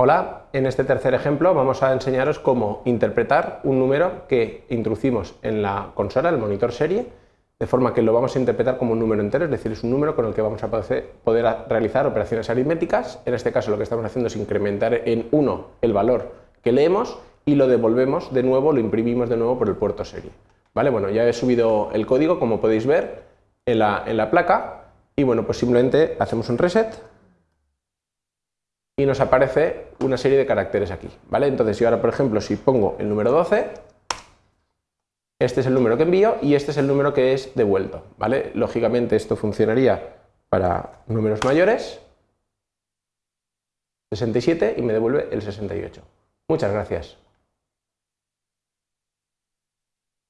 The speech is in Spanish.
Hola, en este tercer ejemplo vamos a enseñaros cómo interpretar un número que introducimos en la consola, el monitor serie, de forma que lo vamos a interpretar como un número entero, es decir, es un número con el que vamos a poder realizar operaciones aritméticas. En este caso lo que estamos haciendo es incrementar en 1 el valor que leemos y lo devolvemos de nuevo, lo imprimimos de nuevo por el puerto serie. ¿Vale? Bueno, ya he subido el código, como podéis ver, en la, en la placa y bueno, pues simplemente hacemos un reset y nos aparece una serie de caracteres aquí, ¿vale? Entonces yo ahora, por ejemplo, si pongo el número 12, este es el número que envío y este es el número que es devuelto, ¿vale? Lógicamente esto funcionaría para números mayores, 67 y me devuelve el 68. Muchas gracias.